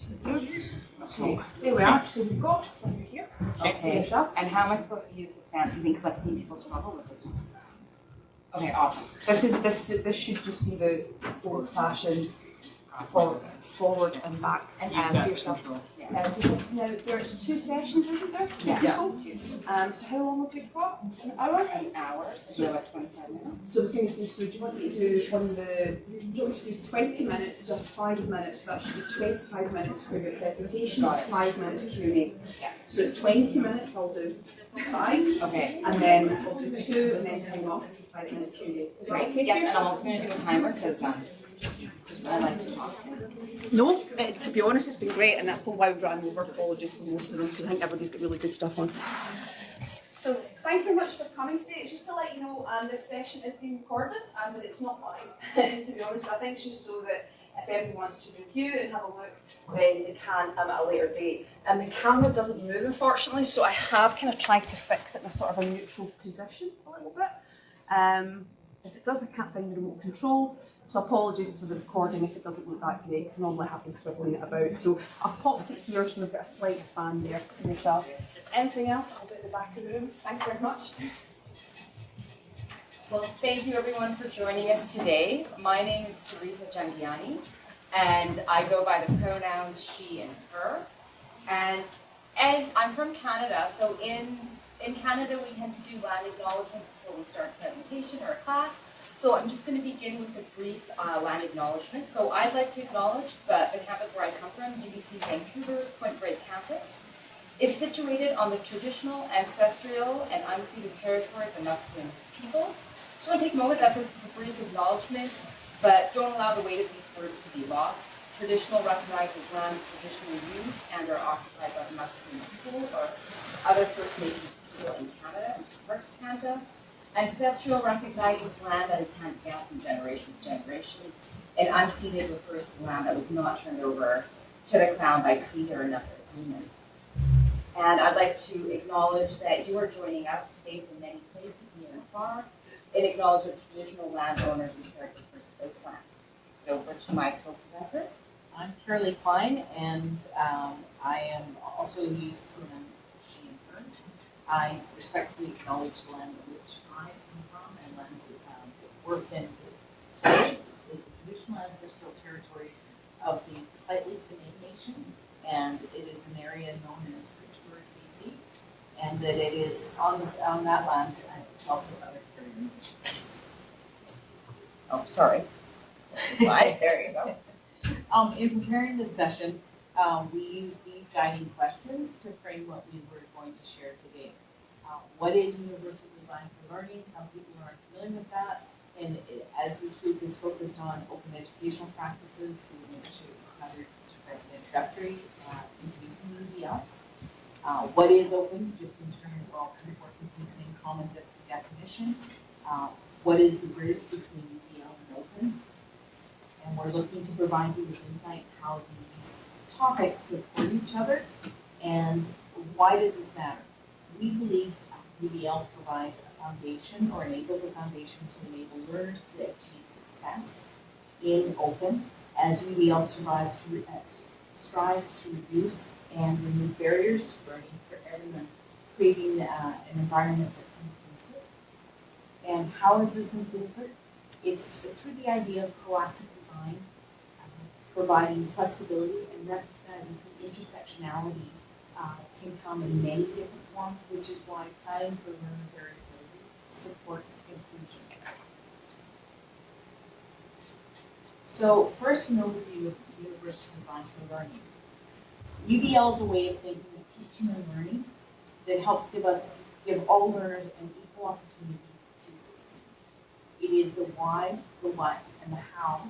So there we are. So we've got over here. Okay, and how am I supposed to use this fancy thing, because I've seen people struggle with this one? Okay, awesome. This is, this, this should just be the old fashioned forward, forward and back. And um, for yourself. control. Uh, so now there's two sessions, isn't there? Yes. Um, so how long have we got? An hour? An hour, so like twenty-five minutes. So I was going to say, so do you want me to do from the, do you want me to do twenty minutes to five minutes? So that should be twenty-five minutes for your presentation, Got five minutes Q and A. Yes. So twenty minutes, I'll do five, Okay, and then I'll do two, and then time off, five minutes Q and A. Is that great. okay? Yes, and I'm also gonna do a timer, because, um, No, uh, to be honest, it's been great, and that's why we've run over. Apologies for most of them, because I think everybody's got really good stuff on. So, thank you very much for coming today. It's just to let you know, um, this session is being recorded, and that it's not mine, to be honest, but I think it's just so that if anybody wants to review and have a look, then they can um, at a later date. And the camera doesn't move, unfortunately, so I have kind of tried to fix it in a sort of a neutral position a little bit. Um, if it does, I can't find the remote control. So apologies for the recording if it doesn't look that great, because normally I have been swiveling it about. So I've popped it here so we've got a slight span there yourself. Anything else, I'll be at the back of the room. Thank you very much. Well, thank you everyone for joining us today. My name is Sarita Jangiani, and I go by the pronouns she and her. And and I'm from Canada, so in in Canada we tend to do land acknowledgements before we start a presentation or a class. So I'm just going to begin with a brief uh, land acknowledgement. So I'd like to acknowledge that the campus where I come from, UBC Vancouver's Point Grey campus, is situated on the traditional, ancestral, and unceded territory of the Musqueam people. Just want to take a moment that this is a brief acknowledgement, but don't allow the weight of these words to be lost. Traditional recognizes lands traditionally used and are occupied by the Musqueam people or other First Nations people in Canada and parts of Canada. Ancestral recognizes land that is handed down from generation to generation, and unceded refers to land that was not turned over to the crown by treaty or another agreement. And I'd like to acknowledge that you are joining us today from many places near and far, and acknowledge the traditional landowners and caretakers of those lands. So over to my co-presenter. I'm Carolee Klein, and um, I am also use pronouns she and her. I respectfully acknowledge the land on which I come from and um, that we're been to. is the traditional ancestral territory of the Lheidli Nation, and it is an area known as George, BC, and that it is on this, on that land, and also other Caribbean. Oh, sorry. There you go. Um, in preparing this session, um, we use these guiding questions to frame what we were going to share today. Uh, what is universal learning? Some people aren't familiar with that. And it- as this group is focused on open educational practices, we initiate under Mr. President introductory, uh, introducing UDL. Uh, what is open, just in terms of, all kind of working with the same common de- definition. Uh, what is the bridge between UDL and open? and we're looking to provide you with insights how these topics support each other and why does this matter? We believe UDL provides a foundation or enables a foundation to enable learners to achieve success in open as UDL survives to, uh, strives to reduce and remove barriers to learning for everyone, creating uh, an environment that's inclusive. And how is this inclusive? It's through the idea of proactive design, um, providing flexibility and recognizes the intersectionality uh, can come in many different forms, which is why planning for learning variability supports inclusion. So first, an overview of universal design for learning. UDL is a way of thinking of teaching and learning that helps give us, give all learners an equal opportunity to succeed. It is the why, the what, and the how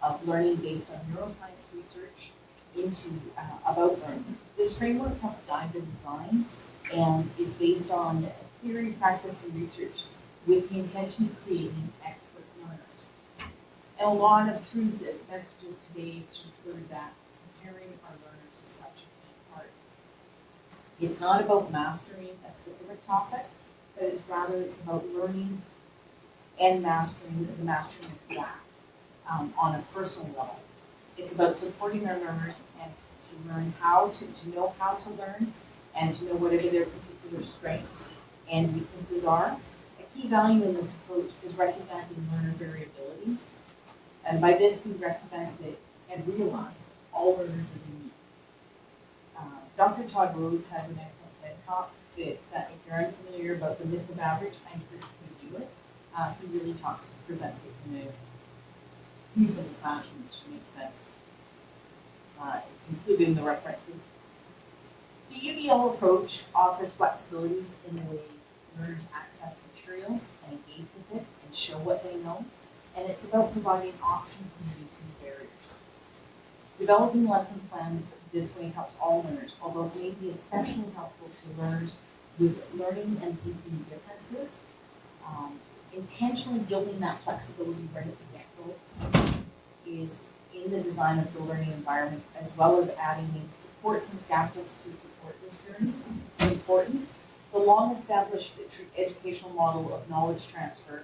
of learning based on neuroscience research into uh, about learning. This framework helps guide the design and is based on theory, practice, and research with the intention of creating expert learners. And a lot of through the messages today include that preparing our learners is such a key part. It's not about mastering a specific topic, but it's rather it's about learning and mastering the mastering of that um, on a personal level. It's about supporting our learners and to learn how to, to know how to learn and to know whatever their particular strengths and weaknesses are. A key value in this approach is recognizing learner variability. And by this, we recognize that and realize all learners are unique. Uh, Dr. Todd Rose has an excellent TED talk that, uh, if you're unfamiliar about the myth of average, I encourage you to do it. Uh, he really talks, presents it in a usable fashion, which makes sense. Uh, it's included in the references. The UDL approach offers flexibilities in the way learners access materials and engage with it and show what they know. And it's about providing options and reducing barriers. Developing lesson plans this way helps all learners, although it may be especially helpful to learners with learning and thinking differences. Um, intentionally building that flexibility right at the get-go is in the design of the learning environment, as well as adding in supports and scaffolds to support this journey. is Important. The long-established educational model of knowledge transfer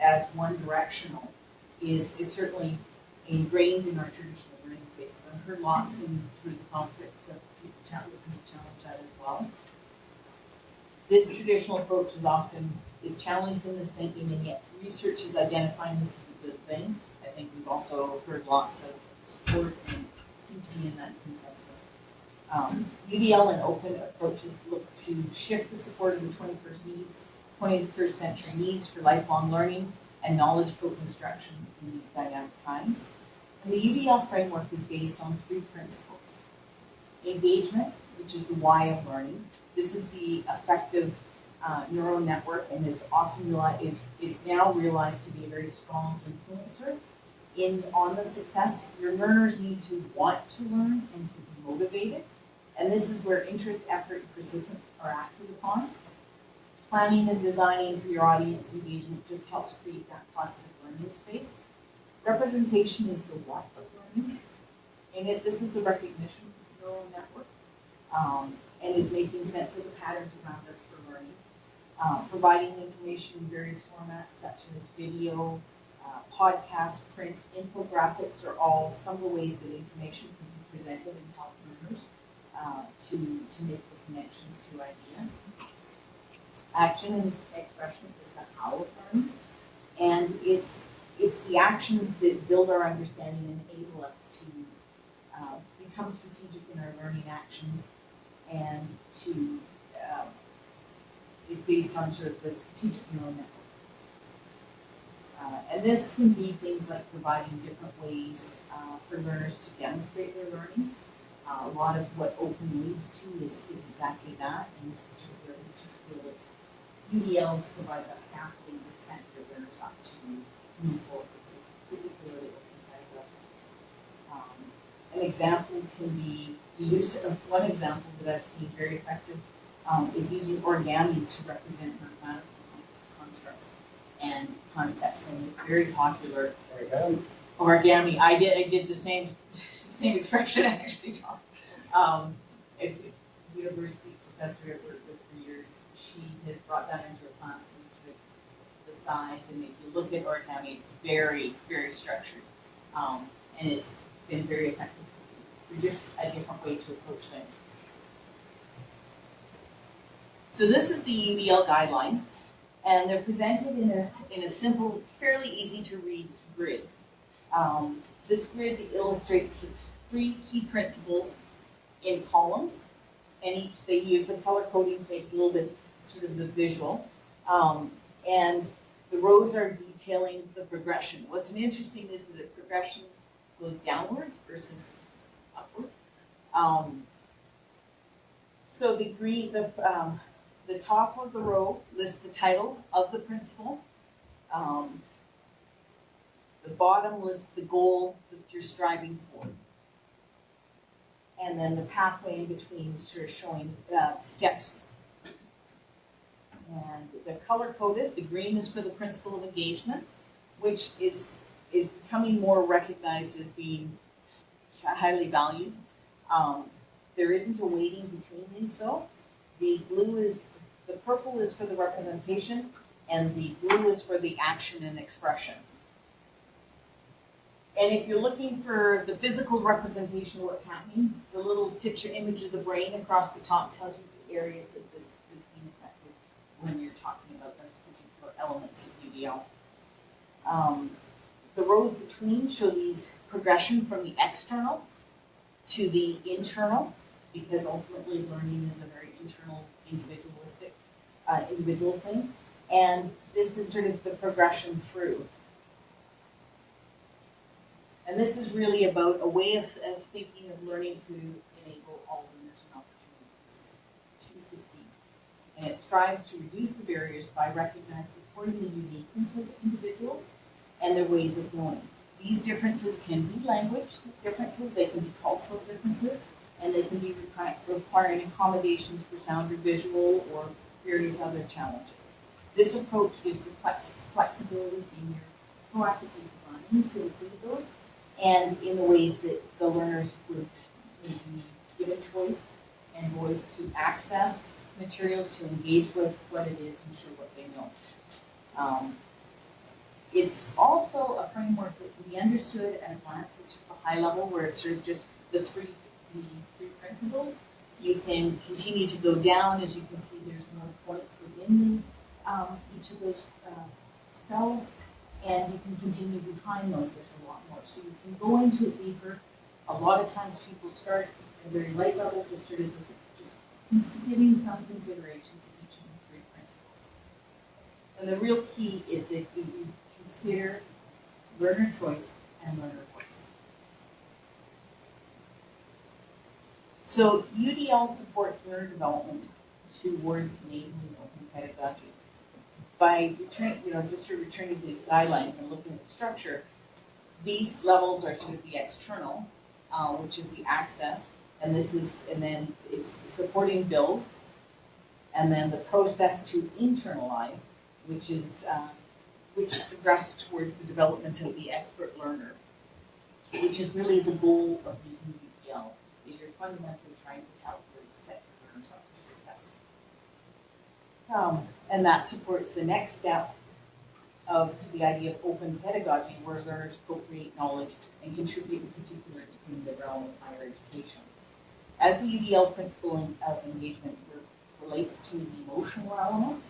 as one directional is, is certainly ingrained in our traditional learning spaces. I've heard lots in through the conflicts of people challenge, challenge that as well. This traditional approach is often is challenged in this thinking, and yet research is identifying this as a good thing. Think we've also heard lots of support and seem to be in that consensus. Um, UDL and open approaches look to shift the support of the twenty-first needs, twenty-first century needs for lifelong learning and knowledge co-construction in these dynamic times. And the UDL framework is based on three principles. Engagement, which is the why of learning. This is the affective uh, neural network and is often realized, is, is now realized to be a very strong influencer in on the success. Your learners need to want to learn and to be motivated. And this is where interest, effort, and persistence are acted upon. Planning and designing for your audience engagement just helps create that positive learning space. Representation is the what of learning. And it, this is the recognition of the neural network. Um, and is making sense of the patterns around us for learning. Uh, providing information in various formats such as video, uh, podcast, print, infographics are all some of the ways that information can be presented and help learners uh, to, to make the connections to ideas. Action and expression is the how of learning, and it's it's the actions that build our understanding and enable us to uh, become strategic in our learning actions and to um, is based on sort of the strategic neural network. Uh, and this can be things like providing different ways uh, for learners to demonstrate their learning. Uh, a lot of what open leads to is, is exactly that, and this is sort of where we sort of feel it's UDL provides that scaffolding to set your learners up to move forward, particularly open. Um, an example can be the use of one example that I've seen very effective um, is using origami to represent mathematical constructs and concepts, and it's very popular. Origami. I did. I did the same same expression I actually taught. Um, a a university professor with for years. She has brought that into a class and sort of the sides, and if you look at origami, it's very very structured, um, and it's been very effective. Just a different way to approach things. So this is the UDL guidelines, and they're presented in a, in a simple, fairly easy to read grid. Um, this grid illustrates the three key principles in columns, and each, they use the color coding to make a little bit sort of the visual. Um, and the rows are detailing the progression. What's interesting is that the progression goes downwards versus upward. Um, so the green, the, um, the top of the row lists the title of the principal. Um, the bottom lists the goal that you're striving for. And then the pathway in between sort of showing uh, steps. And they're color coded. The green is for the principle of engagement, which is is becoming more recognized as being highly valued. Um, there isn't a weighting between these though. The blue is, the purple is for the representation, and the blue is for the action and expression. And if you're looking for the physical representation of what's happening, the little picture image of the brain across the top tells you the areas that this is being affected when you're talking about those particular elements of UDL. Um, the rows between show these progression from the external to the internal, because ultimately learning is a very internal, individualistic, uh, individual thing. And this is sort of the progression through. And this is really about a way of, of thinking of learning to enable all learners and opportunities to succeed. And it strives to reduce the barriers by recognizing, supporting the uniqueness of individuals and their ways of knowing. These differences can be language differences, they can be cultural differences, and they can be requi- requiring accommodations for sound or visual or various other challenges. This approach gives the flex- flexibility in your proactively designing to include those and in the ways that the learners would be given choice and voice to access materials, to engage with what it is and show what they know. Um, it's also a framework that be understood at a glance at a high level where it's sort of just the three, the three principles. You can continue to go down, as you can see, there's more points within the, um, each of those, uh, cells. And you can continue behind those, there's a lot more. So you can go into it deeper. A lot of times people start at a very light level, just sort of, just giving some consideration to each of the three principles. And the real key is that you consider learner choice and learner So UDL supports learner development towards enabling open pedagogy. By returning, you know, just sort of returning to the guidelines and looking at the structure, these levels are sort of the external, uh, which is the access, and this is, and then it's the supporting build, and then the process to internalize, which is, uh, which progress towards the development of the expert learner, which is really the goal of using fundamentally trying to help you set your learners up for success. Um, and that supports the next step of the idea of open pedagogy, where learners co-create knowledge and contribute in particular in the realm of higher education. As the UDL principle of engagement re- relates to the emotional element,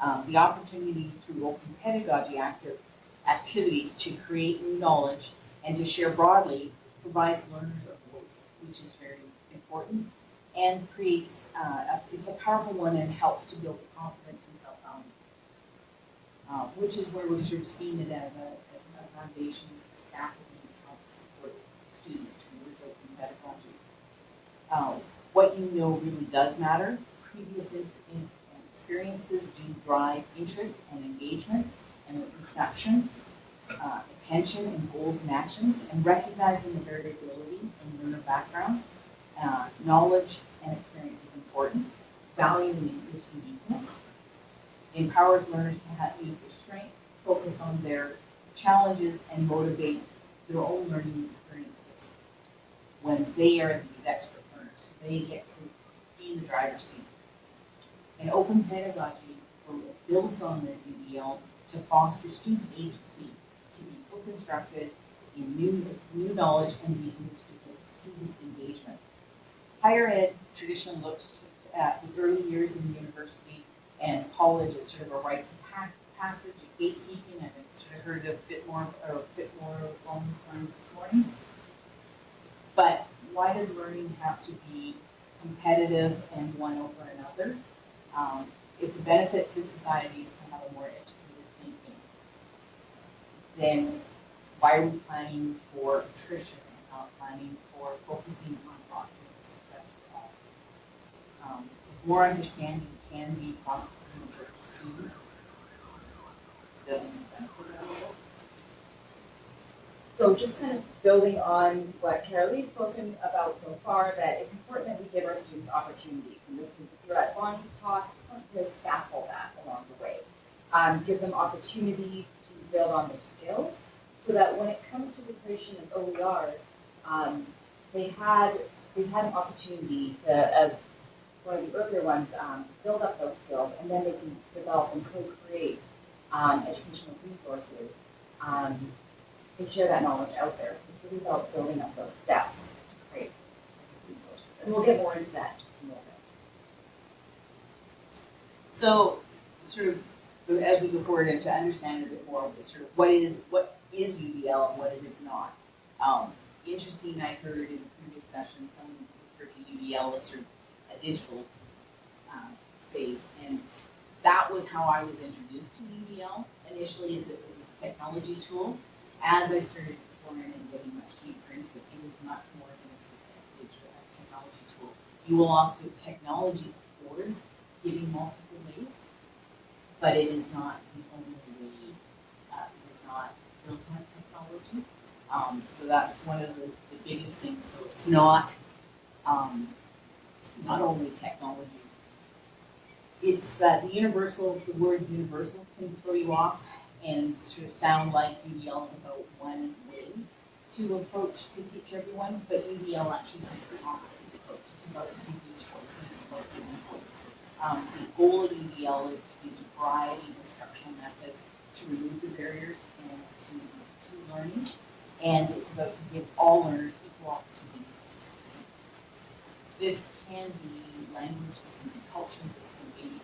um, the opportunity through open pedagogy active activities to create new knowledge and to share broadly provides learners a voice, which is very important, and creates, uh, a, it's a powerful one and helps to build confidence and self-value. Uh, which is where we've sort of seen it as a, as a foundation, as a scaffolding to help support students towards open pedagogy. Uh, what you know really does matter. Previous in, in, experiences do drive interest and engagement and the perception, uh, attention and goals and actions, and recognizing the variability in learner background. Uh, knowledge and experience is important. Valuing this uniqueness empowers learners to have, use their strength, focus on their challenges, and motivate their own learning experiences when they are these expert learners. They get to be in the driver's seat. And open pedagogy builds on the UDL to foster student agency, to be co-constructed in new, new knowledge and deepen student, student engagement. Higher ed traditionally looks at the early years in university and college as sort of a rites of pa- passage, a gatekeeping, I've sort of heard a bit more, or a bit more these lines this morning. But why does learning have to be competitive and one over another? Um, if the benefit to society is to have a more educated thinking, then why are we planning for attrition and not planning for focusing on fostering success for all? Um, if more understanding can be possible for students? So just kind of building on what Carolee's spoken about so far, that it's important that we give our students opportunities. And this is, if you're at Bonnie's talk, to scaffold that along the way. Um, give them opportunities to build on their skills, so that when it comes to the creation of OERs, um, they had, they had an opportunity to, as of the earlier ones, um, to build up those skills, and then they can develop and co-create, um, educational resources, um, can share that knowledge out there. So it's really about building up those steps to create resources. And we'll get more into that in just a moment. So, sort of, as we go forward and to understand a bit more of sort of, what is, what is UDL and what it is not? Um, interesting, I heard in previous session, someone referred to UDL as sort of a digital, um, phase, and that was how I was introduced to UDL initially, is it was this technology tool. As I started exploring and getting much deeper into it, it was much more than a digital technology tool. You will also, technology affords giving multiple ways, but it is not the only way, uh, it is not on technology. Um, so that's one of the, the biggest things, so it's not, um, not only technology. It's, uh, the universal, the word universal can throw you off and sort of sound like UDL is about one way to approach to teach everyone, but UDL actually takes the opposite approach. It's about giving choice and it's about giving voice. Um, the goal of UDL is to use a variety of instructional methods to remove the barriers and to, to learning. And it's about to give all learners equal opportunities to succeed. This can be language, this can be culture, this can be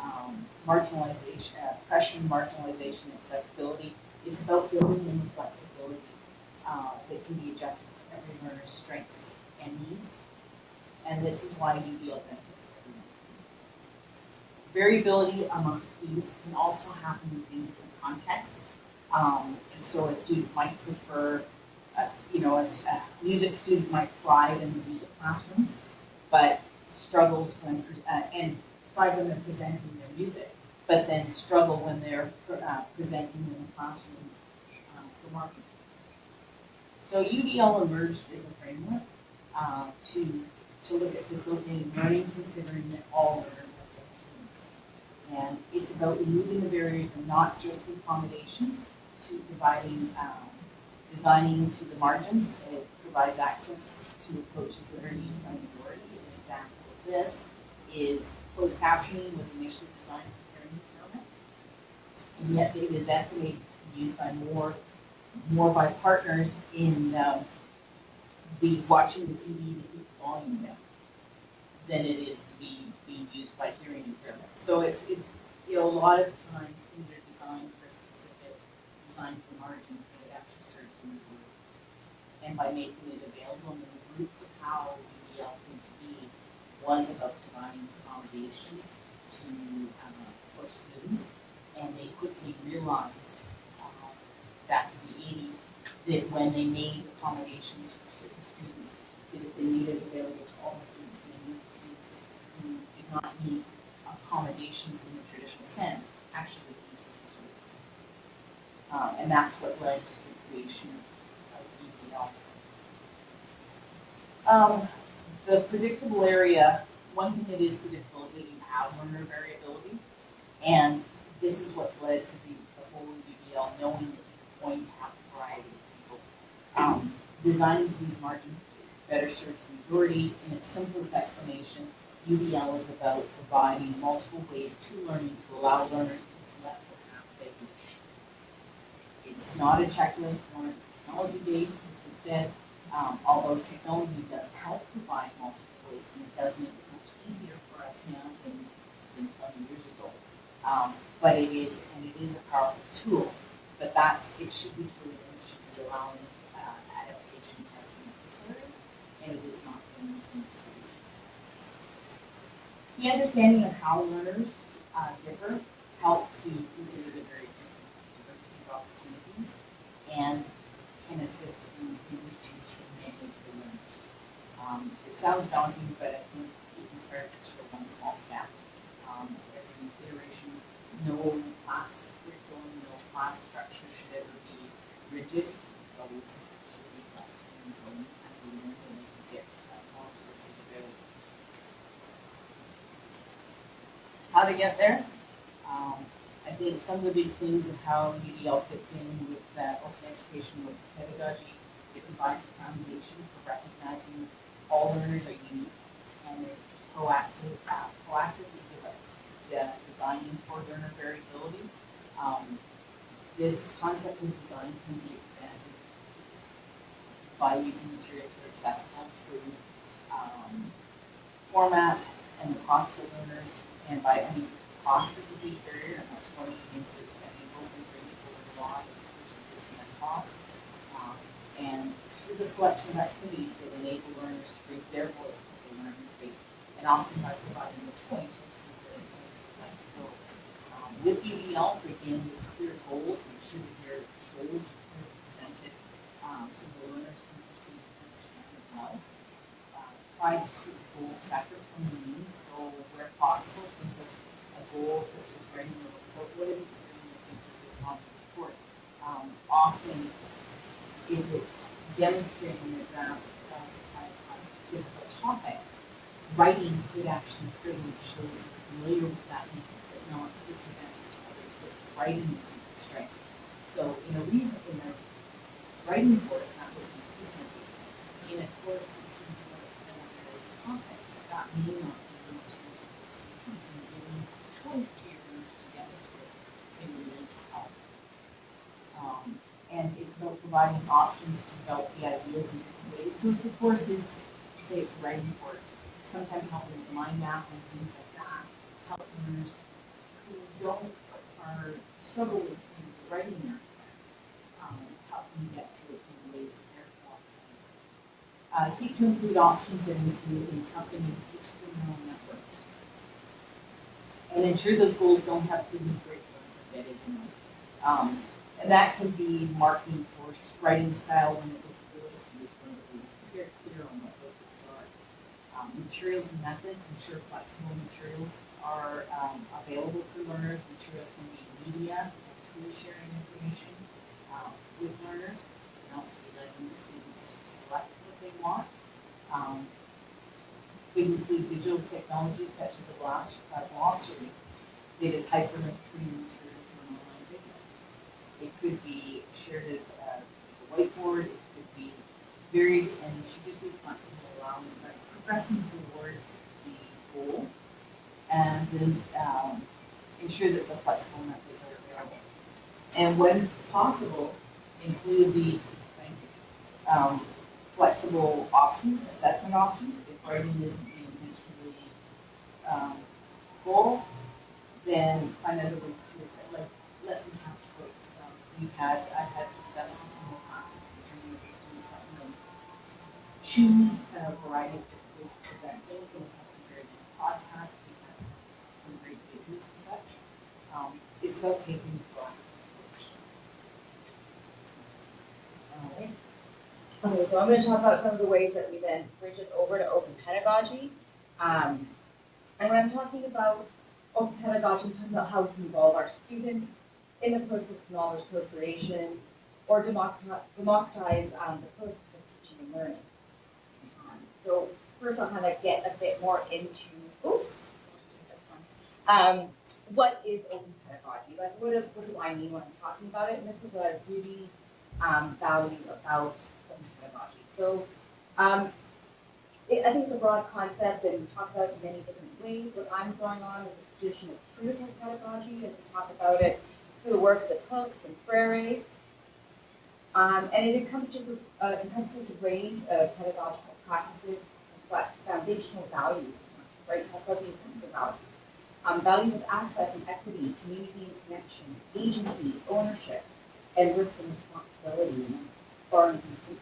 um, marginalization, uh, oppression, marginalization, accessibility. It's about building in the flexibility uh, that can be adjusted for every learner's strengths and needs. And this is why you UDL benefits. Variability among students can also happen within different contexts. Um, so a student might prefer, uh, you know, a music student might thrive in the music classroom, but struggles when, uh, and thrive when they're presenting their music, but then struggle when they're, uh, presenting in the classroom, um, for marketing. So UDL emerged as a framework, uh, to, to look at facilitating learning, considering that all learners have different needs. And it's about removing the barriers and not just accommodations, to providing, um, designing to the margins. It provides access to approaches that are used by majority. Example of this is closed captioning was initially designed for hearing impairment. And yet it is estimated to be used by more, more by partners in, um, the watching the TV to keep volume down than it is to be being used by hearing impairment. So it's, it's, you know, a lot of times things are designed for specific, designed for margins, but it actually serves the majority. And by making it available, and the roots of how UDL came to be was about providing accommodations to, uh, for students. And they quickly realized, uh, back in the eighties, that when they made accommodations for certain students, that if they made it available to all the students, they knew the students who did not need accommodations in the traditional sense, actually would use those resources. Um, and that's what led to the creation of, of EPL. Um, the predictable area, one thing that is predictable is that you have learner variability. And this is what's led to the, the whole UDL, knowing that you're going to have a variety of people. Um, designing these margins better serves the majority. In its simplest explanation, UDL is about providing multiple ways to learning to allow learners to select the path they wish. It's not a checklist, nor is it technology based, as I said, um, although technology does help provide multiple ways and it does make it much easier for us now than, than twenty years ago. Um, but it is, and it is a powerful tool, but that's, it should be fluid and it should be allowing, uh, adaptation as necessary, and it is not being necessary. The understanding of how learners, uh, differ help to consider the very different diversity of opportunities and can assist in, in reaching sort of many of the learners. Um, it sounds daunting, but I think you can start sort of one small step. Um, every iteration, no class curriculum, no class structure should ever be rigid. It's always should be flexible and growing as we learn and as we get uh, more resources available. How to get there? Um, I think some of the big things of how UDL fits in with uh, open education with pedagogy, it provides the foundation for recognizing all learners are unique and they're proactive, uh, proactively de- uh, designing for learner variability. Um, this concept of design can be expanded by using materials that are accessible through, um, format and the cost to learners, and by, mean, cost is a big barrier, and that's one of the things that, I think, brings forward a lot, is reducing cost. Um, and through the selection of activities that enable learners to bring their voice to the learning space, and often by providing the choice to see where they like to go. Um, with UDL, begin with clear goals, make sure that your goals are presented, um, so the learners can perceive and understand it well. Uh, try to keep goals separate from the means, so where possible, think of a goal such as writing a report, what is it that you're the report? Um, often, if it's demonstrating grasp of a, a difficult topic, writing could actually pretty shows you're familiar with that means, but not disadvantage others, that writing is a strength. So in a reason, in a writing report, it's not you present. In a course, it's sort of a topic, that may not be the most useful. So you can give choice to demonstrate can really help. Um, and it's about providing options to develop the ideas in different ways. So if the course is, say it's writing course, sometimes helping with mind map and things like that, help learners who don't, are struggle with the writing aspect, um, help them get to it in the ways that they're qualified. Uh, seek to include options that include in something in neural networks. And ensure those goals don't have too many curriculums embedded in them. Um, and that can be marking for writing style when it was literacy is when it was clear, clear on what those are. Um, materials and methods, ensure flexible materials are, um, available for learners. Materials can be media, tool sharing information, uh, with learners. Can also be letting the students select what they want. Um, we include digital technologies such as a glossary that is hyperlinked to your materials or an online video. It could be shared as a, as a whiteboard, it could be varied, and should just be flexible, allowing, uh, progressing towards the goal. And then, um, ensure that the flexible methods are available. And when possible, include the, um, flexible options, assessment options, if writing isn't the intentionally, um, goal, then find other ways to assess, like, let them have choice. Um, we've had, I've had success in some of the classes, in the students letting them choose a variety of different ways to present things, and we've had some very nice podcasts, we've had some, great videos and such. Um, it's about taking the proactive approach. Okay, so I'm gonna talk about some of the ways that we then bridge it over to open pedagogy. Um, and when I'm talking about open pedagogy, I'm talking about how we can involve our students in the process of knowledge co-creation or democratize, um, the process of teaching and learning. Um, So first I'll kind of get a bit more into, oops. Um, what is open pedagogy? Like, what do, what do I mean when I'm talking about it? And this is what I really um, value about open pedagogy. So, um, it, I think it's a broad concept and we talk about in many different ways. What I'm drawing on is a tradition of critical pedagogy as we talk about it the works of Hooks and Freire. Um, and it encompasses, uh, encompasses a range of pedagogical practices, but foundational values, right? About the of values. Um, values of access and equity, community and connection, agency, ownership, and risk and responsibility, or inconsistent.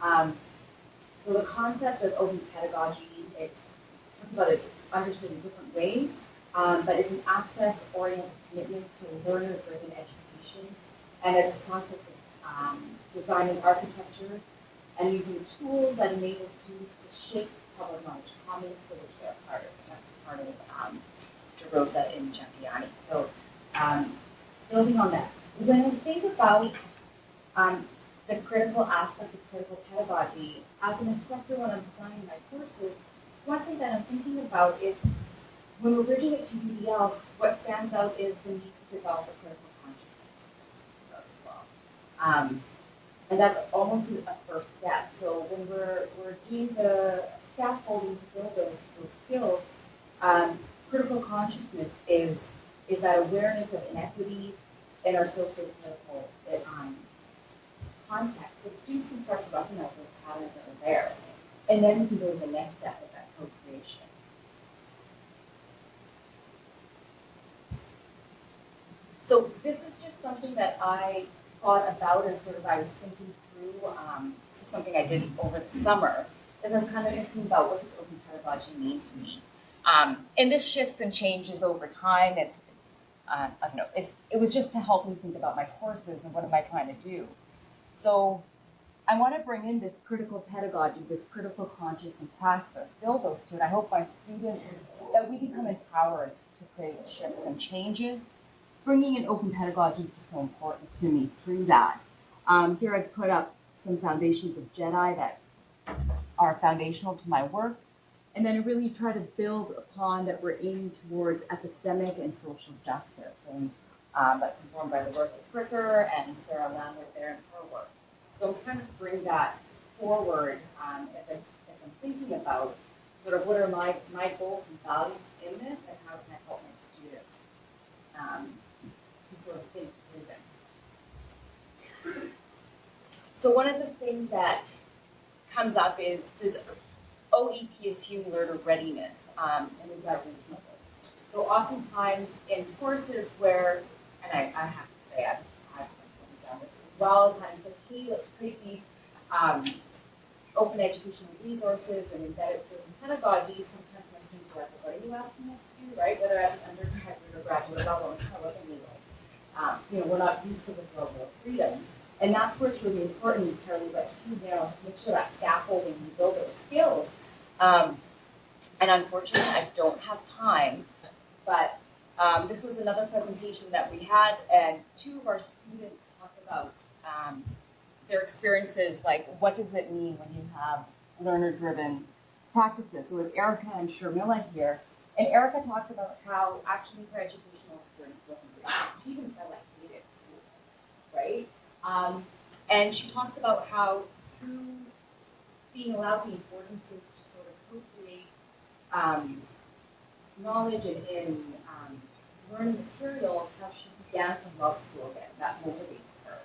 Um, so the concept of open pedagogy, it's about it's understood in different ways, um, but it's an access-oriented commitment to learner-driven education, and as a process of um, designing architectures and using tools that enable students to shape public knowledge commons for which they're part of. That's part of um, DeRosa and Jhangiani. So um, building on that, when we think about um, the critical aspect of critical pedagogy, as an instructor when I'm designing my courses, one thing that I'm thinking about is when we're bridging it to UDL, what stands out is the need to develop a critical consciousness as well. Um, and that's almost a first step. So when we're, we're doing the scaffolding to build those, those skills, um, critical consciousness is, is that awareness of inequities in our sociopolitical um, context. So students can start to recognize those patterns that are there. And then we can go to the next step of that co-creation. So this is just something that I thought about as sort of I was thinking through. Um, this is something I did over the summer. As I was kind of thinking about what does open pedagogy mean to me. Um, and this shifts and changes over time. It's, it's uh, I don't know. It's, it was just to help me think about my courses and what am I trying to do. So I want to bring in this critical pedagogy, this critical conscious and praxis, build those to it. I hope my students that we become empowered to create shifts and changes. Bringing in open pedagogy is so important to me through that. Um, here I've put up some foundations of JEDI that are foundational to my work. And then really try to build upon that we're aiming towards epistemic and social justice. And um, that's informed by the work of Fricker and Sarah Lambert there in her work. So I'm trying to bring that forward um, as, I, as I'm thinking about sort of what are my, my goals and values in this and how can I help my students um, So one of the things that comes up is does OEP assume learner readiness um, and is that reasonable? So oftentimes in courses where, and I, I have to say I've, I've done this as well, kind of say, hey, let's create these um, open educational resources and embed it within pedagogy. Sometimes my students are like, what are you asking us to do, right? Whether at undergraduate or graduate level, it's kind of like, um, you know, we're not used to this level of freedom. And that's where it's really important, Carolee, that you know, make sure that scaffolding, you build those skills. Um, and unfortunately, I don't have time, but um, this was another presentation that we had, and two of our students talked about um, their experiences, like what does it mean when you have learner-driven practices. So with Erica and Sharmila here, and Erica talks about how actually her educational experience wasn't She even said like hated school, right? Um, and she talks about how through being allowed the affordances to sort of co-create um, knowledge and, and um, learning materials, how she began to love school again. That motivated her.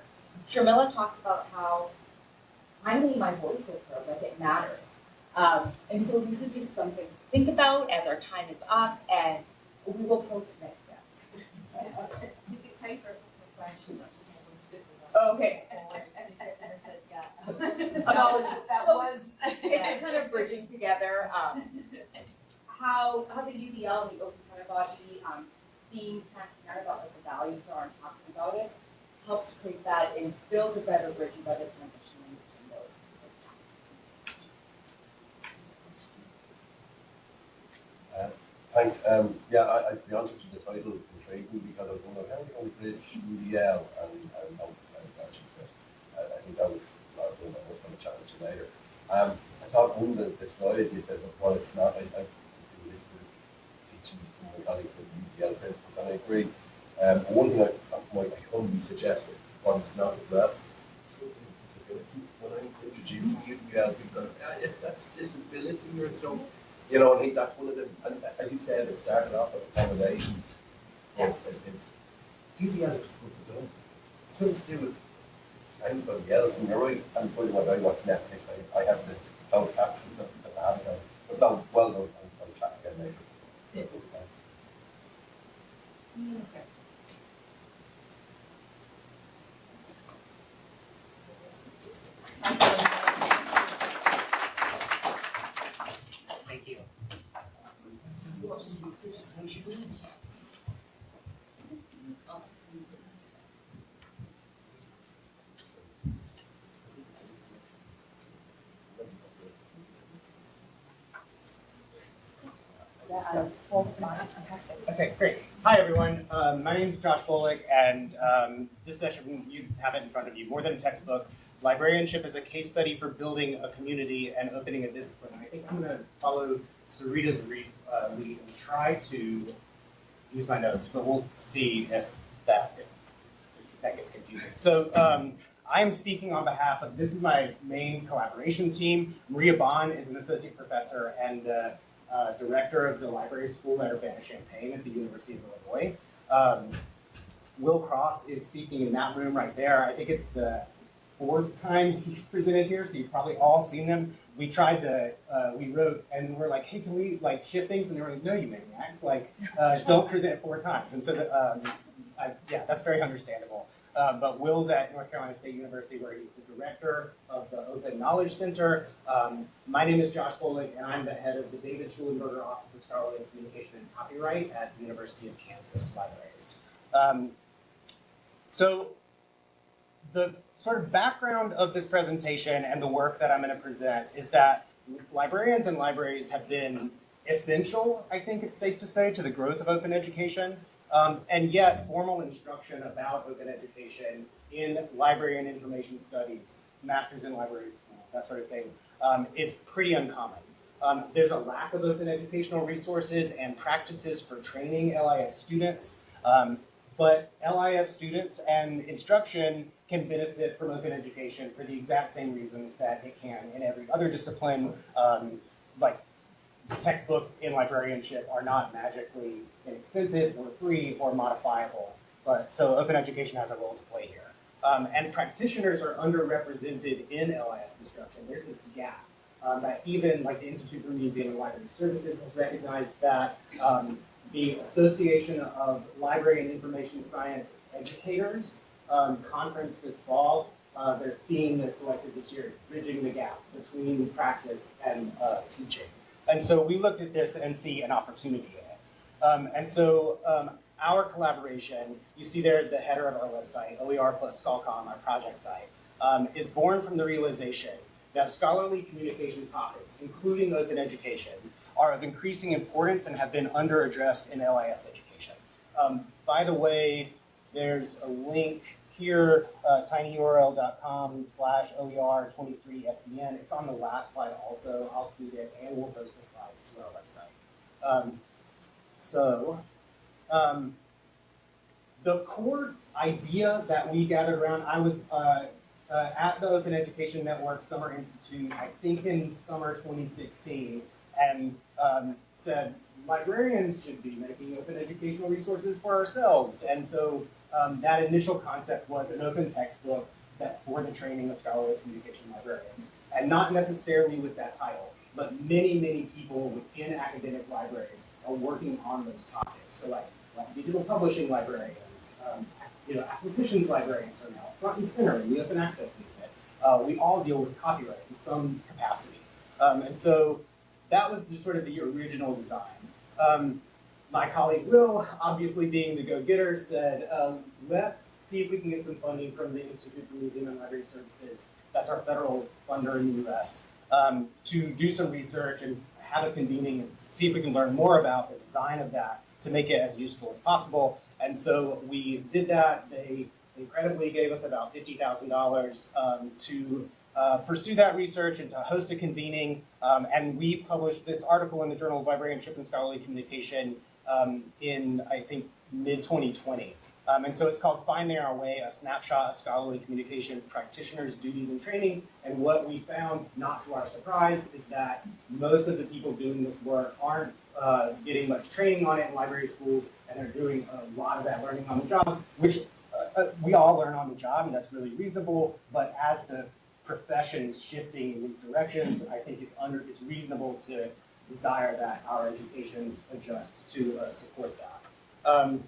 Sharmila talks about how finally my voice was heard, like it mattered. Um, and so these are just some things to think about as our time is up, and we will post next steps. It's time for questions. Okay. Apologies. That So- was. It's just kind of bridging together um, how how the UDL, the open pedagogy, um, being transparent about what the values are and talking about it, helps create that and builds a better bridge and better transition in between those those practices. Thanks. Um, yeah, I, I, to be honest with you, the title intrigued me because I was wondering how are we going to bridge UDL and, and, fit. I, think that was a lot of was going to challenge you later. Um, I thought one of the, the slides you said, well, it's not, I, I do with teaching some of my colleagues with UDL principles, and I agree. Um, one thing I, I might humbly suggest, but it's not as well. When I'm introducing UDL, people go, ah, that's disability or so. You know, I think that's one of the, and as you said, it started off with accommodations. But it- it's, UDL is just for its own. It's something to do with anybody else, and you're right, I'm putting what I watch Netflix, I, I have the closed captions and stuff, I have it, but no, well, no, I'll, I'll chat again later. Thank Okay, great. Hi, everyone. Um, my name is Josh Bolick, and um, this session, you have it in front of you, more than a textbook. Librarianship is a case study for building a community and opening a discipline. I think I'm going to follow Sarita's uh, lead and try to use my notes, but we'll see if that, if that gets confusing. So um, I am speaking on behalf of, this is my main collaboration team. Maria Bonn is an associate professor and uh, uh, director of the library school at Urbana-Champaign at the University of Illinois. Um, Will Cross is speaking in that room right there. I think it's the fourth time he's presented here, so you've probably all seen them. We tried to, uh, we wrote, and we're like, hey, can we like ship things? And they were like, no, you maniacs, like, uh, don't present four times. And so, um, I, yeah, that's very understandable. Uh, but Will's at North Carolina State University, where he's the director of the Open Knowledge Center. Um, my name is Josh Bolick, and I'm the head of the David Shulenburger Office of Scholarly Communication and Copyright at the University of Kansas Libraries. Um, so, the sort of background of this presentation and the work that I'm going to present is that librarians and libraries have been essential, I think it's safe to say, to the growth of open education. Um, and yet, formal instruction about open education in library and information studies, masters in library school, that sort of thing, um, is pretty uncommon. Um, there's a lack of open educational resources and practices for training LIS students, um, but LIS students and instruction can benefit from open education for the exact same reasons that it can in every other discipline, um, like textbooks in librarianship are not magically inexpensive or free or modifiable. But so open education has a role to play here. Um, and practitioners are underrepresented in LIS instruction. There's this gap um, that even like the Institute for Museum and Library Services has recognized that um, the Association of Library and Information Science Educators um, conference this fall, uh, their theme that's selected this year is bridging the gap between practice and uh, teaching. And so we looked at this and see an opportunity in it. Um, and so um, our collaboration, you see there the header of our website, OER plus ScholComm, our project site, um, is born from the realization that scholarly communication topics, including open education, are of increasing importance and have been underaddressed in LIS education. Um, by the way, there's a link here, uh, tinyurl.com slash OER23SCN. It's on the last slide also. I'll tweet it and we'll post the slides to our website. Um, so, um, the core idea that we gathered around, I was uh, uh, at the Open Education Network Summer Institute, I think in summer 2016, and um, said librarians should be making open educational resources for ourselves. And so um, that initial concept was an open textbook that for the training of scholarly communication librarians. And not necessarily with that title, but many, many people within academic libraries are working on those topics. So like, like digital publishing librarians, um, you know, acquisitions librarians are now front and center in the open access movement. Uh, we all deal with copyright in some capacity. Um, and so that was just sort of the original design. Um, my colleague Will, obviously being the go-getter, said, um, let's see if we can get some funding from the Institute for Museum and Library Services, that's our federal funder in the US, um, to do some research and have a convening and see if we can learn more about the design of that to make it as useful as possible. And so we did that. They incredibly gave us about $50,000 um, to uh, pursue that research and to host a convening. Um, and we published this article in the Journal of Librarianship and Scholarly Communication um, in, I think, mid 2020. Um, and so it's called Finding Our Way, a snapshot of scholarly communication practitioners' duties and training. And what we found, not to our surprise, is that most of the people doing this work aren't uh, getting much training on it in library schools, and they're doing a lot of that learning on the job, which uh, uh, we all learn on the job, and that's really reasonable. But as the profession is shifting in these directions, I think it's under it's reasonable to desire that our educations adjust to uh, support that. Um,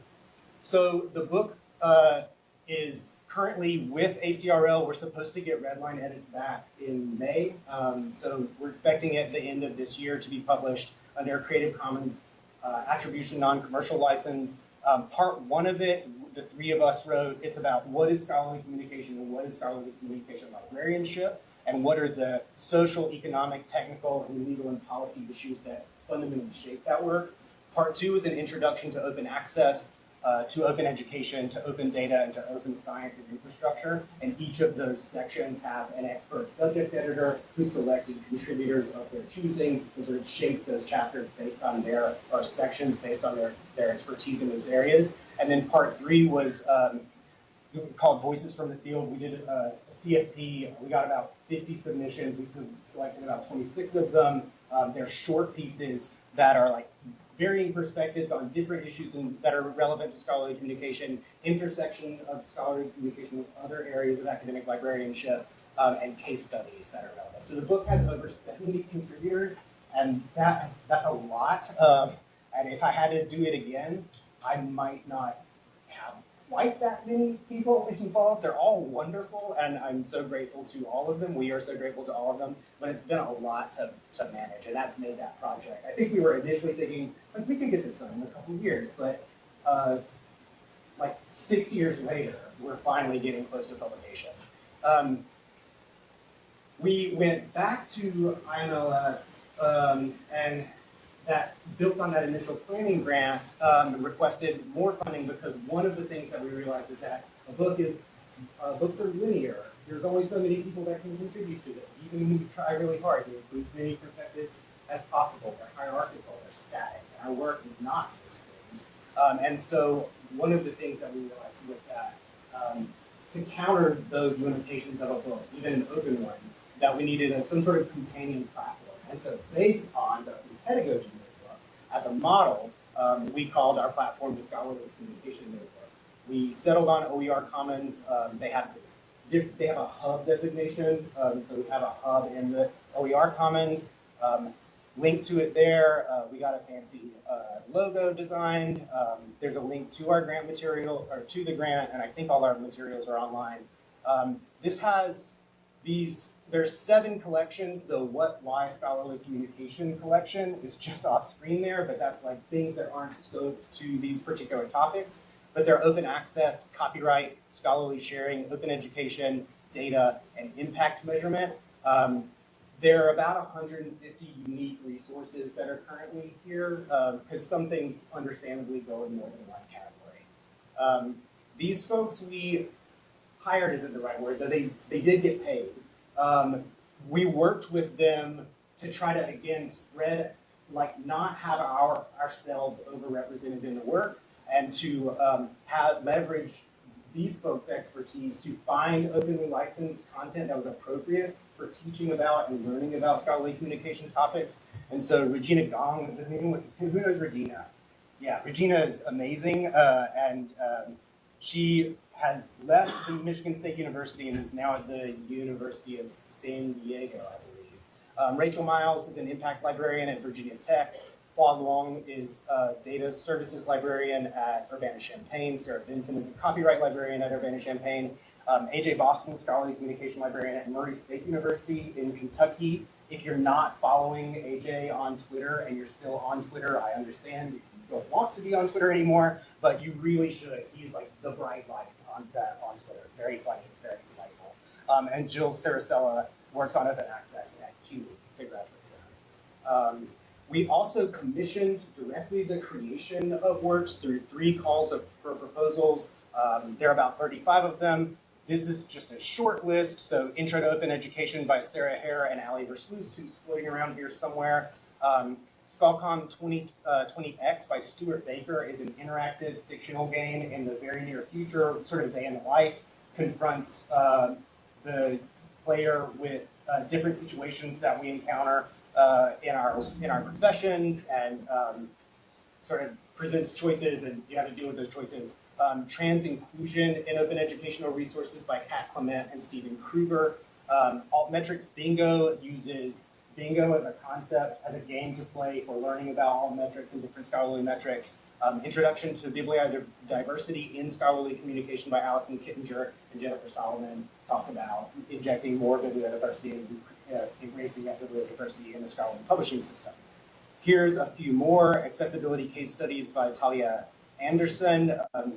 so the book uh, is currently with ACRL. We're supposed to get redline edits back in May. Um, so we're expecting at the end of this year to be published under a Creative Commons uh, attribution non-commercial license. Um, part one of it, the three of us wrote, it's about what is scholarly communication and what is scholarly communication librarianship and what are the social, economic, technical, and legal and policy issues that fundamentally shape that work. Part two is an introduction to open access, uh, to open education, to open data, and to open science and infrastructure. And each of those sections have an expert subject editor who selected contributors of their choosing and sort of shaped those chapters based on their, or sections based on their, their expertise in those areas. And then part three was um, called Voices from the Field. We did a, a CFP. We got about 50 submissions. We selected about 26 of them. Um, they're short pieces that are like varying perspectives on different issues that are relevant to scholarly communication, intersection of scholarly communication with other areas of academic librarianship, um, and case studies that are relevant. So the book has over 70 contributors, and that is, that's a lot. And if I had to do it again, I might not quite that many people involved. They're all wonderful, and I'm so grateful to all of them. We are so grateful to all of them, but it's been a lot to, to manage, and that's made that project. I think we were initially thinking, like, we could get this done in a couple years, but uh, like six years later, we're finally getting close to publication. Um, we went back to IMLS um, and that built on that initial planning grant um, requested more funding because one of the things that we realized is that a book is uh, books are linear. There's only so many people that can contribute to it. Even when you try really hard to include as many perspectives as possible. They're hierarchical, they're static. Our work is not those things. Um, and so one of the things that we realized was that um, to counter those limitations of a book, even an open one, that we needed a, some sort of companion platform. And so based on the pedagogy notebook, as a model, um, we called our platform the Scholarly Communication Notebook. We settled on OER Commons. Um, they have this, they have a hub designation, um, so we have a hub in the OER Commons. Um, link to it there. Uh, we got a fancy uh, logo designed. Um, there's a link to our grant material or to the grant, and I think all our materials are online. Um, this has these there's seven collections. The What Why Scholarly Communication collection is just off screen there, but that's like things that aren't scoped to these particular topics. But they're open access, copyright, scholarly sharing, open education, data, and impact measurement. Um, there are about 150 unique resources that are currently here, because some things understandably go in more than one category. Um, these folks we hired isn't the right word, but they, they did get paid. Um, we worked with them to try to again spread, like not have our ourselves overrepresented in the work, and to um, have leverage these folks' expertise to find openly licensed content that was appropriate for teaching about and learning about scholarly communication topics. And so Regina Gong, who knows Regina? Yeah, Regina is amazing, uh, and um, she has left the Michigan State University and is now at the University of San Diego, I believe. Um, Rachel Miles is an impact librarian at Virginia Tech. Hua Long is a data services librarian at Urbana-Champaign. Sarah Benson is a copyright librarian at Urbana-Champaign. Um, AJ Boston, scholarly communication librarian at Murray State University in Kentucky. If you're not following AJ on Twitter and you're still on Twitter, I understand you don't want to be on Twitter anymore, but you really should. He's like the bright light on that on Twitter. Very funny, very insightful. Um, and Jill Cirasella works on open access at CUNY, the graduate center. Um, we also commissioned directly the creation of works through three calls of, for proposals. Um, there are about 35 of them. This is just a short list. So Intro to Open Education by Sarah Hare and Ali Versluis, who's floating around here somewhere. Um, ScholComm 20, uh, 20X by Stewart Baker is an interactive fictional game in the very near future, sort of day in the life, confronts uh, the player with uh, different situations that we encounter uh, in our in our professions and um, sort of presents choices and you have to deal with those choices. Um, trans inclusion in open educational resources by Kat Clement and Stephen Krueger. Um, Altmetrics Bingo uses bingo as a concept, as a game to play for learning about altmetrics and different scholarly metrics. Um, introduction to bibliodiversity in scholarly communication by Allison Kittinger and Jennifer Solomon talks about injecting more bibliodiversity and uh, embracing that bibliodiversity in the scholarly publishing system. Here's a few more accessibility case studies by Talea Anderson. Um,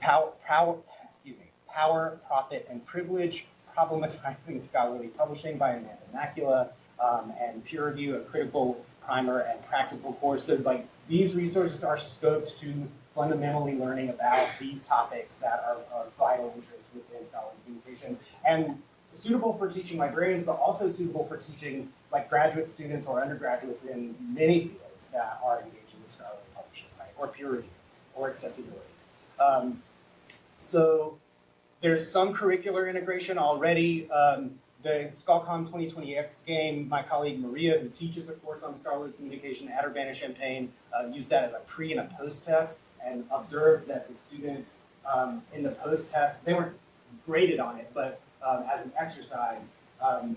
power, power, excuse me, power, profit, and privilege, problematizing scholarly publishing by Amanda Makula, um, and peer review, a critical primer and practical course. So like these resources are scoped to fundamentally learning about these topics that are of vital interest within scholarly communication and suitable for teaching librarians, but also suitable for teaching like graduate students or undergraduates in many fields that are engaging with scholarly publishing, right? Or peer review or accessibility. Um, so there's some curricular integration already. Um, the ScholComm 2020X game, my colleague Maria, who teaches a course on scholarly communication at Urbana-Champaign, uh, used that as a pre and a post test and observed that the students um, in the post test, they weren't graded on it, but um, as an exercise, um,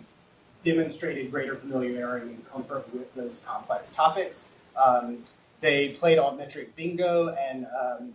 demonstrated greater familiarity and comfort with those complex topics. Um, they played altmetric bingo, and um,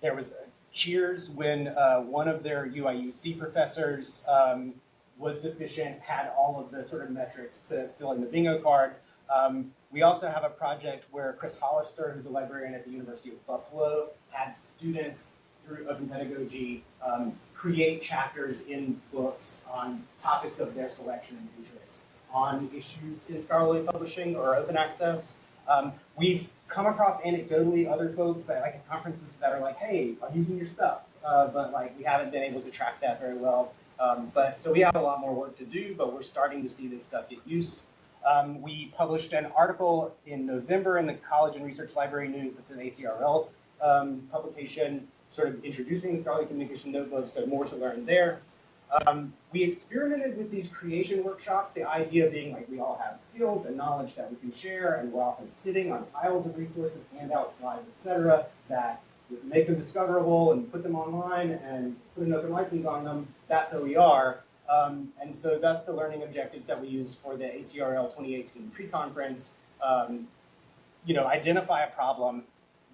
there was cheers when uh, one of their UIUC professors um, was sufficient, had all of the sort of metrics to fill in the bingo card. Um, we also have a project where Chris Hollister, who's a librarian at the University of Buffalo, had students through open pedagogy um, create chapters in books on topics of their selection and interest on issues in scholarly publishing or open access. Um, we've come across anecdotally other folks that like at conferences that are like, hey, I'm using your stuff, uh, but like we haven't been able to track that very well. Um, but so we have a lot more work to do, but we're starting to see this stuff get used. Um, we published an article in November in the College and Research Library News. It's an ACRL um, publication, sort of introducing the scholarly communication notebooks, so more to learn there. Um, we experimented with these creation workshops, the idea being like we all have skills and knowledge that we can share, and we're often sitting on piles of resources, handouts, slides, etc., that make them discoverable and put them online and put an open license on them. That's OER. Um, and so that's the learning objectives that we use for the ACRL 2018 pre-conference. Um, you know, identify a problem,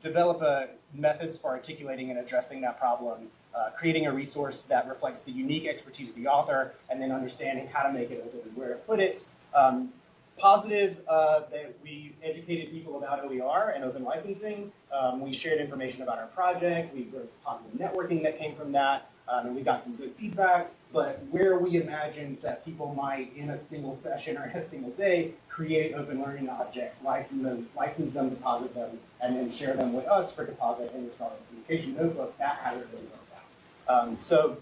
develop a methods for articulating and addressing that problem, uh, creating a resource that reflects the unique expertise of the author, and then understanding how to make it open and where to put it. Um, positive uh, that we educated people about OER and open licensing. Um, we shared information about our project. We there was positive networking that came from that, um, and we got some good feedback. But where we imagined that people might, in a single session or in a single day, create open learning objects, license them, license them, deposit them, and then share them with us for deposit in the Scholarly Communication Notebook, that hasn't really worked out. Um, so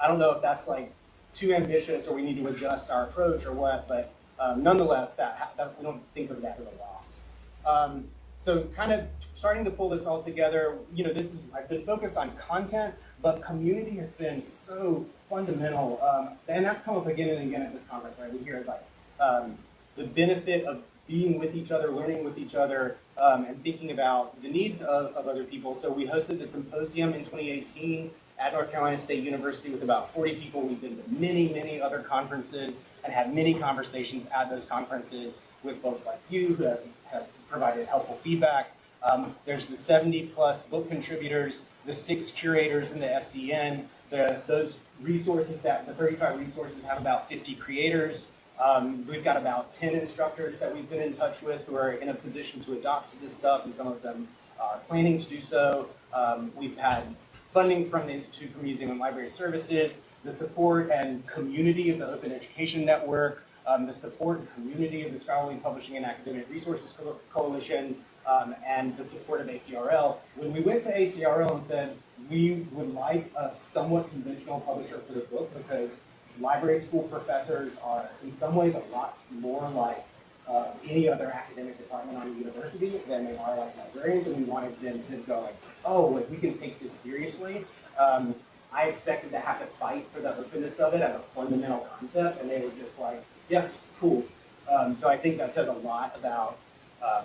I don't know if that's like too ambitious or we need to adjust our approach or what, but um, nonetheless, that, that, we don't think of that as a loss. Um, so kind of starting to pull this all together, you know, this is, I've been focused on content, but community has been so fundamental, um, and that's come up again and again at this conference, right? We hear like um, the benefit of being with each other, learning with each other, um, and thinking about the needs of, of other people. So we hosted the symposium in 2018 at North Carolina State University with about 40 people. We've been to many, many other conferences and had many conversations at those conferences with folks like you who have, have provided helpful feedback. Um, there's the 70 plus book contributors, the six curators in the SCN, the, those resources that the 35 resources have about 50 creators. Um, we've got about 10 instructors that we've been in touch with who are in a position to adopt this stuff, and some of them are planning to do so. Um, we've had funding from the Institute for Museum and Library Services, the support and community of the Open Education Network, um, the support and community of the Scholarly Publishing and Academic Resources Co Coalition, um, and the support of ACRL. When we went to ACRL and said, we would like a somewhat conventional publisher for the book because library school professors are in some ways a lot more like uh, any other academic department on a university than they are like librarians, and we wanted them to go like, oh, like we can take this seriously. Um, I expected to have to fight for the openness of it as a fundamental concept, and they were just like, yeah, cool. Um, so I think that says a lot about um,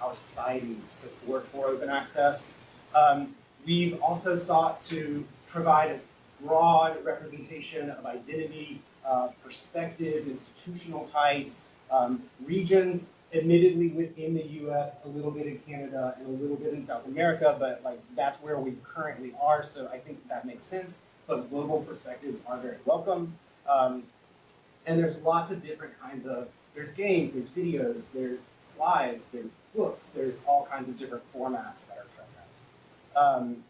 our society's support for open access. Um, we've also sought to provide a broad representation of identity, uh, perspective, institutional types, um, regions, admittedly within the US, a little bit in Canada, and a little bit in South America, but like that's where we currently are, so I think that makes sense. But global perspectives are very welcome. Um, and there's lots of different kinds of, there's games, there's videos, there's slides, there's books, there's all kinds of different formats that are present. Um,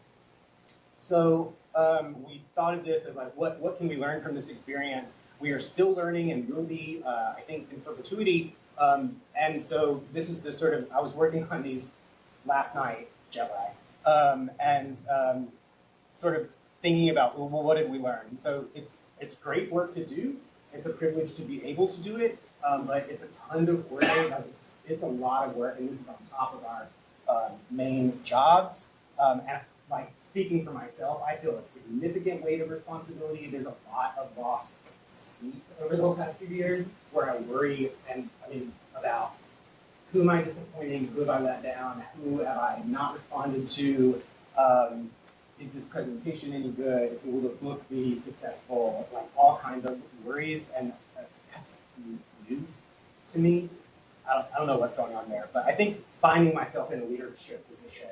so um, we thought of this as like, what, what can we learn from this experience? We are still learning and will be, uh, I think, in perpetuity. Um, and so this is the sort of, I was working on these last night, jet lag, um, and um, sort of thinking about, well, what did we learn? So it's, it's great work to do. It's a privilege to be able to do it, um, but it's a ton of work. It's, it's a lot of work, and this is on top of our uh, main jobs. Um, and like speaking for myself, I feel a significant weight of responsibility. There's a lot of lost sleep over the past few years, where I worry and I mean about who am I disappointing, who have I let down, who have I not responded to, um, is this presentation any good, will the book be successful, like all kinds of worries, and uh, that's new to me. I don't, I don't know what's going on there, but I think finding myself in a leadership position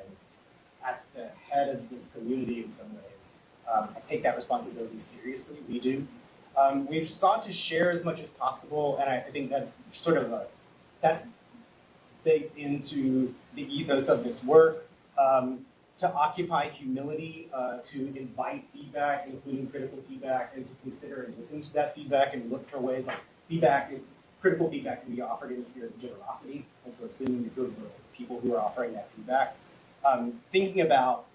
at the head of this community in some ways, um, I take that responsibility seriously, we do. Um, we've sought to share as much as possible, and I, I think that's sort of a, that's baked into the ethos of this work. Um, to occupy humility, uh, to invite feedback, including critical feedback, and to consider and listen to that feedback and look for ways like feedback, critical feedback can be offered in the spirit of generosity, and so assuming the goodwill of people who are offering that feedback. Um, thinking about